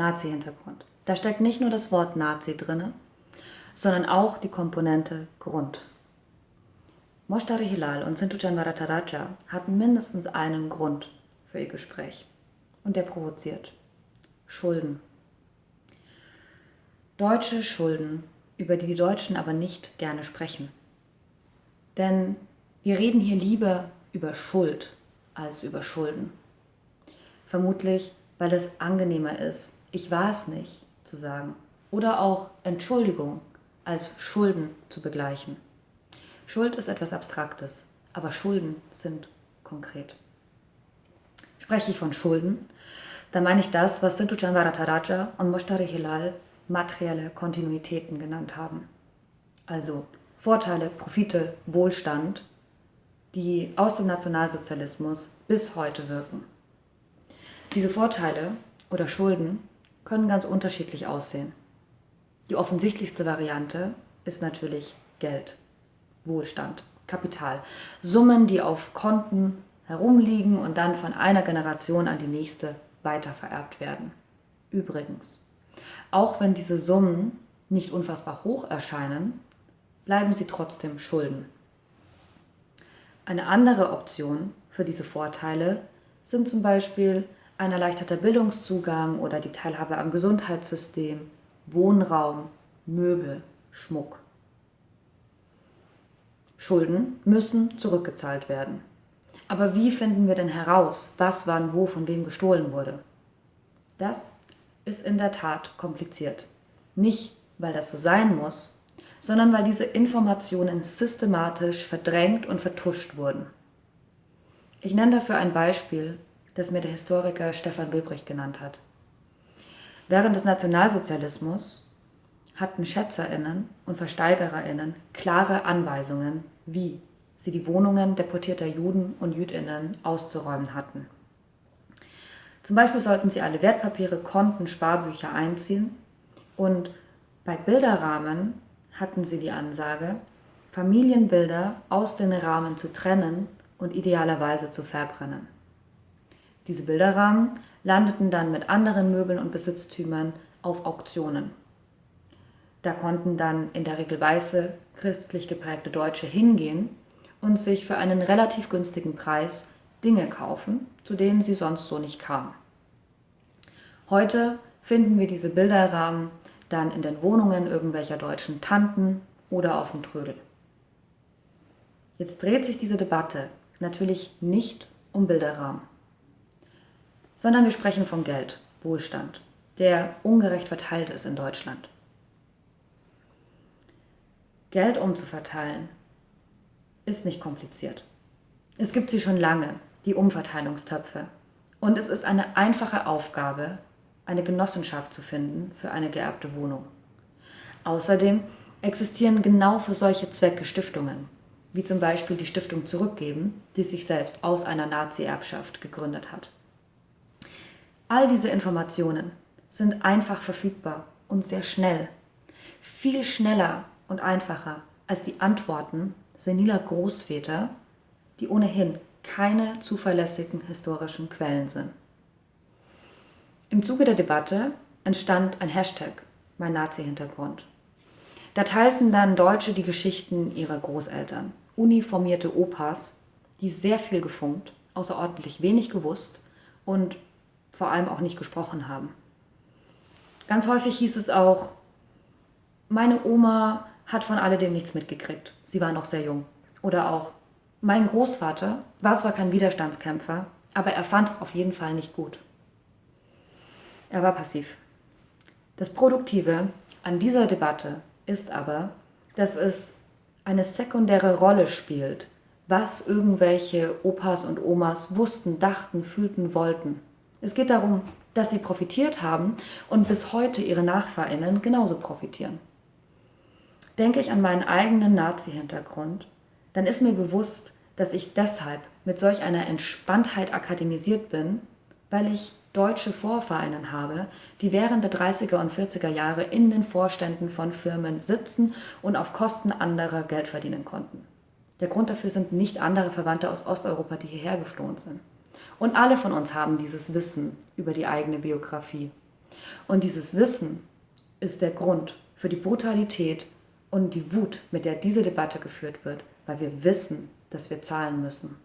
Nazi-Hintergrund. Da steckt nicht nur das Wort Nazi drinne, sondern auch die Komponente Grund. Moshtari Hilal und Sintu Janvarataraja hatten mindestens einen Grund für ihr Gespräch. Und der provoziert. Schulden. Deutsche Schulden, über die die Deutschen aber nicht gerne sprechen. Denn wir reden hier lieber über Schuld als über Schulden. Vermutlich, weil es angenehmer ist, ich war es nicht zu sagen. Oder auch Entschuldigung als Schulden zu begleichen. Schuld ist etwas Abstraktes, aber Schulden sind konkret. Spreche ich von Schulden, dann meine ich das, was Sintu Varataraja und Moshtari Hilal materielle Kontinuitäten genannt haben. Also Vorteile, Profite, Wohlstand, die aus dem Nationalsozialismus bis heute wirken. Diese Vorteile oder Schulden können ganz unterschiedlich aussehen. Die offensichtlichste Variante ist natürlich Geld, Wohlstand, Kapital, Summen, die auf Konten herumliegen und dann von einer Generation an die nächste weitervererbt werden. Übrigens, auch wenn diese Summen nicht unfassbar hoch erscheinen, bleiben sie trotzdem Schulden. Eine andere Option für diese Vorteile sind zum Beispiel ein erleichterter Bildungszugang oder die Teilhabe am Gesundheitssystem, Wohnraum, Möbel, Schmuck. Schulden müssen zurückgezahlt werden. Aber wie finden wir denn heraus, was wann wo von wem gestohlen wurde? Das ist in der Tat kompliziert. Nicht, weil das so sein muss, sondern weil diese Informationen systematisch verdrängt und vertuscht wurden. Ich nenne dafür ein Beispiel das mir der Historiker Stefan Wilbrich genannt hat. Während des Nationalsozialismus hatten Schätzerinnen und Versteigererinnen klare Anweisungen, wie sie die Wohnungen deportierter Juden und Jüdinnen auszuräumen hatten. Zum Beispiel sollten sie alle Wertpapiere, Konten, Sparbücher einziehen und bei Bilderrahmen hatten sie die Ansage, Familienbilder aus den Rahmen zu trennen und idealerweise zu verbrennen. Diese Bilderrahmen landeten dann mit anderen Möbeln und Besitztümern auf Auktionen. Da konnten dann in der Regel weiße, christlich geprägte Deutsche hingehen und sich für einen relativ günstigen Preis Dinge kaufen, zu denen sie sonst so nicht kamen. Heute finden wir diese Bilderrahmen dann in den Wohnungen irgendwelcher deutschen Tanten oder auf dem Trödel. Jetzt dreht sich diese Debatte natürlich nicht um Bilderrahmen sondern wir sprechen von Geld, Wohlstand, der ungerecht verteilt ist in Deutschland. Geld umzuverteilen ist nicht kompliziert. Es gibt sie schon lange, die Umverteilungstöpfe. Und es ist eine einfache Aufgabe, eine Genossenschaft zu finden für eine geerbte Wohnung. Außerdem existieren genau für solche Zwecke Stiftungen, wie zum Beispiel die Stiftung Zurückgeben, die sich selbst aus einer Nazi-Erbschaft gegründet hat. All diese Informationen sind einfach verfügbar und sehr schnell. Viel schneller und einfacher als die Antworten seniler Großväter, die ohnehin keine zuverlässigen historischen Quellen sind. Im Zuge der Debatte entstand ein Hashtag, mein Nazi-Hintergrund. Da teilten dann Deutsche die Geschichten ihrer Großeltern, uniformierte Opas, die sehr viel gefunkt, außerordentlich wenig gewusst und vor allem auch nicht gesprochen haben. Ganz häufig hieß es auch, meine Oma hat von alledem nichts mitgekriegt. Sie war noch sehr jung. Oder auch, mein Großvater war zwar kein Widerstandskämpfer, aber er fand es auf jeden Fall nicht gut. Er war passiv. Das Produktive an dieser Debatte ist aber, dass es eine sekundäre Rolle spielt, was irgendwelche Opas und Omas wussten, dachten, fühlten, wollten. Es geht darum, dass sie profitiert haben und bis heute ihre Nachfahrinnen genauso profitieren. Denke ich an meinen eigenen Nazi-Hintergrund, dann ist mir bewusst, dass ich deshalb mit solch einer Entspanntheit akademisiert bin, weil ich deutsche Vorfahrinnen habe, die während der 30er und 40er Jahre in den Vorständen von Firmen sitzen und auf Kosten anderer Geld verdienen konnten. Der Grund dafür sind nicht andere Verwandte aus Osteuropa, die hierher geflohen sind. Und alle von uns haben dieses Wissen über die eigene Biografie. Und dieses Wissen ist der Grund für die Brutalität und die Wut, mit der diese Debatte geführt wird, weil wir wissen, dass wir zahlen müssen.